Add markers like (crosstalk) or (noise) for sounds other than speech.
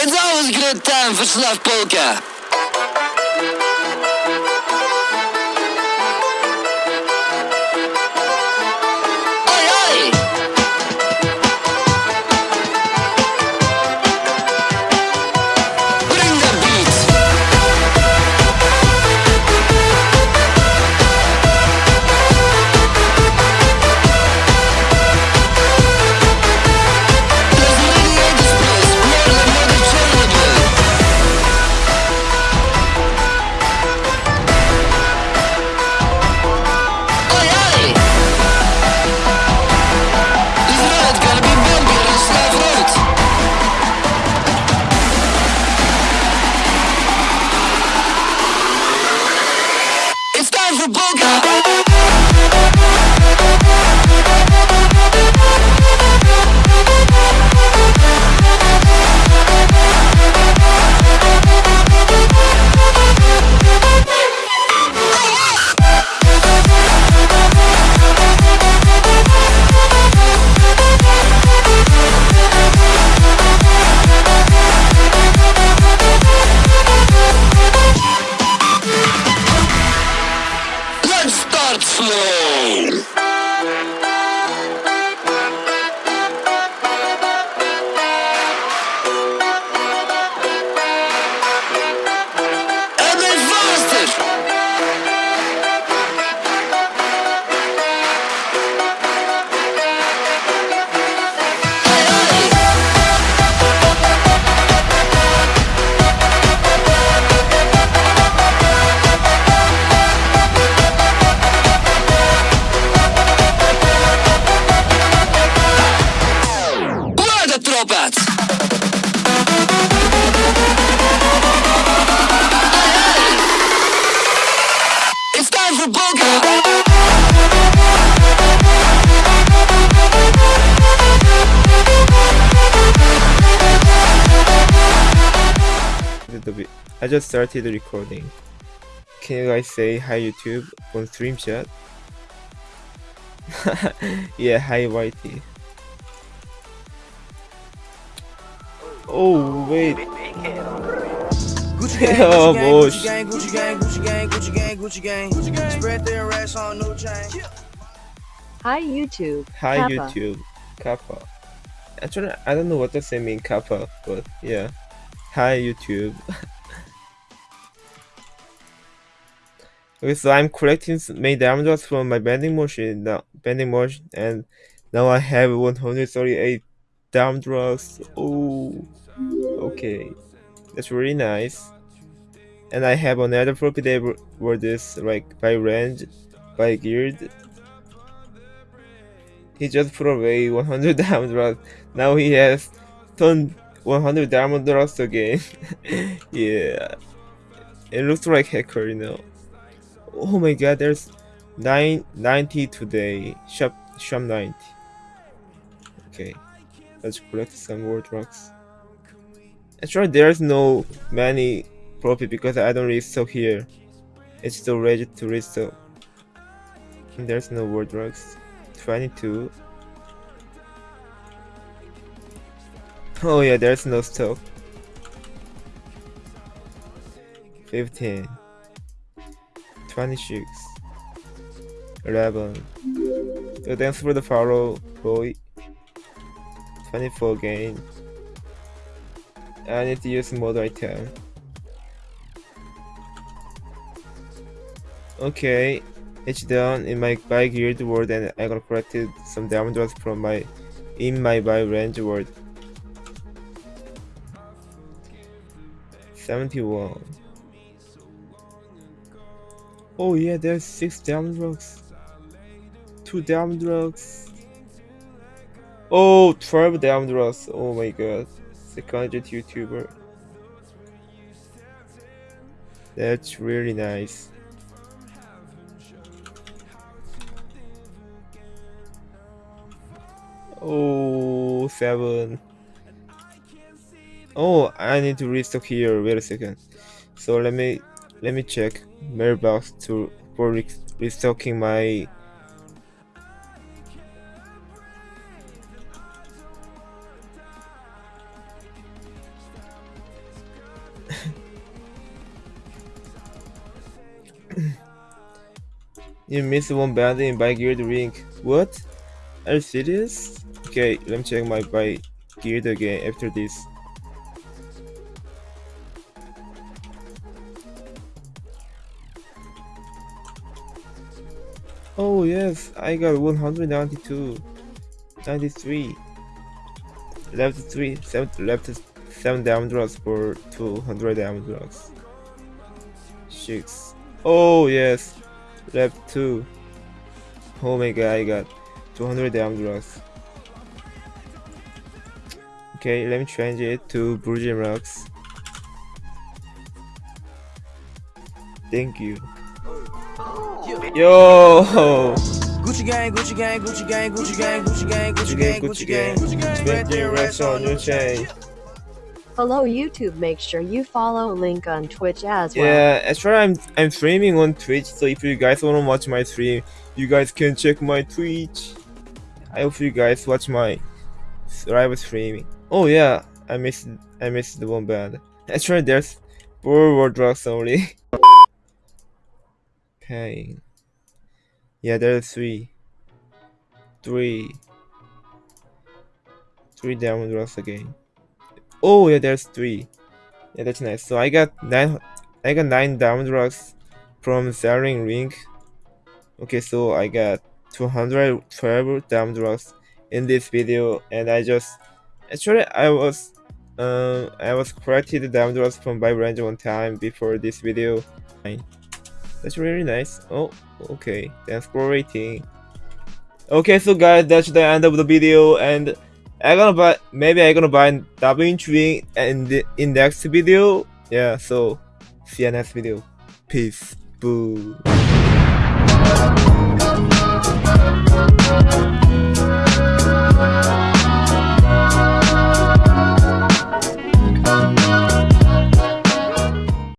It's always a good time for Slav Polka. I just started recording. Can you guys say hi YouTube on stream chat? (laughs) yeah, hi Whitey. Oh wait. (laughs) Oh, Gucci boy. Gucci gang, Gucci gang, Gucci gang, Gucci gang, Gucci gang. Spread their racks on no chain. Hi YouTube. Hi Kappa. YouTube. Kappa. Actually, I don't know what does it mean Kappa, but yeah. Hi YouTube. (laughs) okay, so I'm collecting s- my diamonds from my bending machine now, bending machine, and now I have 138 diamond drugs. Oh, okay, that's really nice. And I have another property where this like by range, by guild. He just put away (laughs) 100 diamond drugs. Now he has turned 100 diamond drugs again. (laughs) yeah, it looks like hacker, you know. Oh my god, there's nine, 90 today. Shop shop 90. Okay, let's collect some more drugs. Actually, there's no many profit because I don't restock here. It's still ready to restock. And there's no more drugs. 22. Oh yeah, there's no stock. 15. 26. 11. So thanks for the follow, boy. 24 games. I need to use mod item. Okay, it's done in my buy guild world and I got collected some diamond drops from my in my buy range world. 71. Oh yeah, there's six diamond locks. Two diamond locks. Oh, 12 diamond locks. Oh my god. Second YouTuber. That's really nice. Oh, seven. Oh, I need to restock here. Wait a second. So let me let me check mailbox to for restocking my. You missed one band in by Guild ring. What? Are you serious? Okay, let me check my by Guild again after this. Oh yes, I got 192, 93. Left three, seven, left seven diamond drugs for 200 diamond drugs. Six. Oh yes, left two. Oh my god, I got 200 diamond drugs. Okay, let me change it to Virgin Rocks. Thank you. Yo! Gucci gang, Gucci gang, Gucci gang, Gucci gang, Gucci gang, Gucci gang, Gucci gang. Spend your rest on your chain. Hello YouTube, make sure you follow link on Twitch as well. Yeah, actually I'm I'm streaming on Twitch, so if you guys wanna watch my stream, you guys can check my Twitch. I hope you guys watch my live streaming. Oh yeah, I missed I missed the one band. Actually there's four word drugs only. (laughs) Pain. Yeah, there's three. Three. Three diamond drugs again. Oh yeah, there's three. Yeah, that's nice. So I got nine. I got nine diamond locks from selling ring. Okay, so I got 212 diamond locks in this video, and I just actually I was um I was collected diamond locks from by range one time before this video. That's really nice. Oh, okay. Thanks for rating. Okay, so guys, that's the end of the video, and I gonna buy maybe I gonna buy DaVinci in the in the next video. Yeah, so see you next video. Peace. Boo.